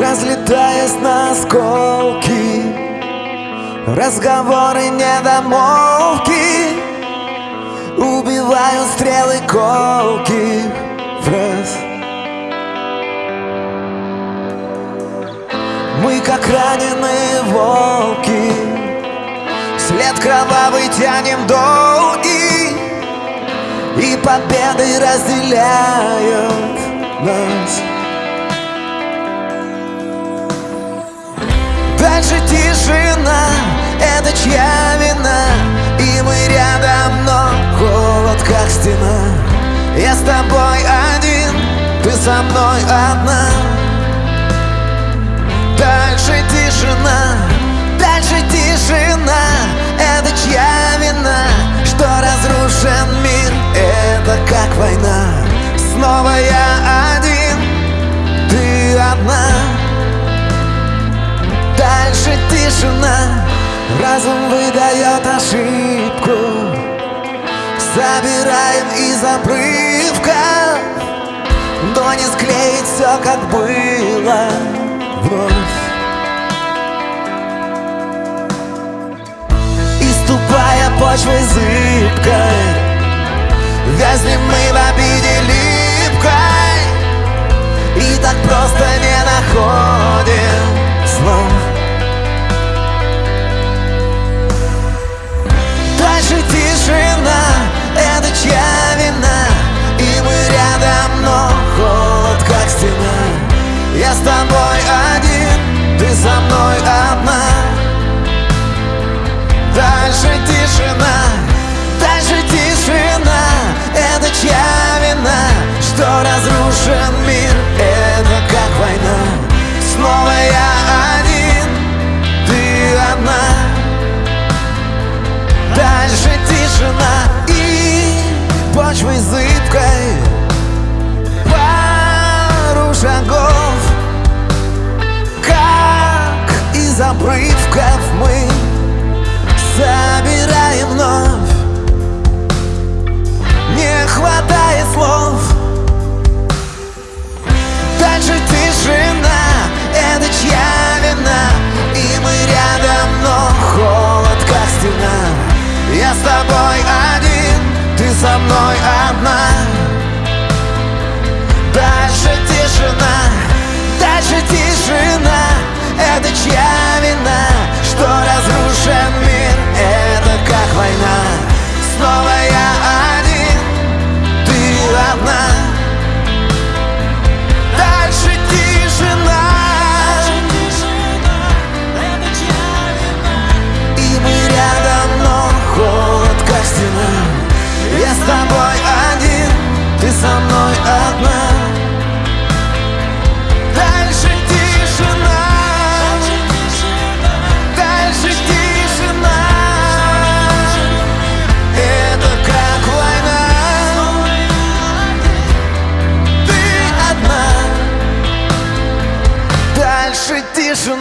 Разлетаясь на осколки Разговоры недомолвки Убивают стрелы колки кровавый тянем долгий И победы разделяют нас. Дальше тишина, это чья вина? И мы рядом, но холод как стена. Я с тобой один, ты со мной одна тишина Разум выдает ошибку. Собираем из обрывка Но не склеить все, как было. Вновь. И ступая почвой Я с тобой один, ты со мной одна. Дальше тишина, дальше тишина. Это чья вина, что разрушен мир? Это как война, снова я один, ты одна. Дальше тишина и почвой зыбкой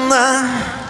Ты одна Дальше тишина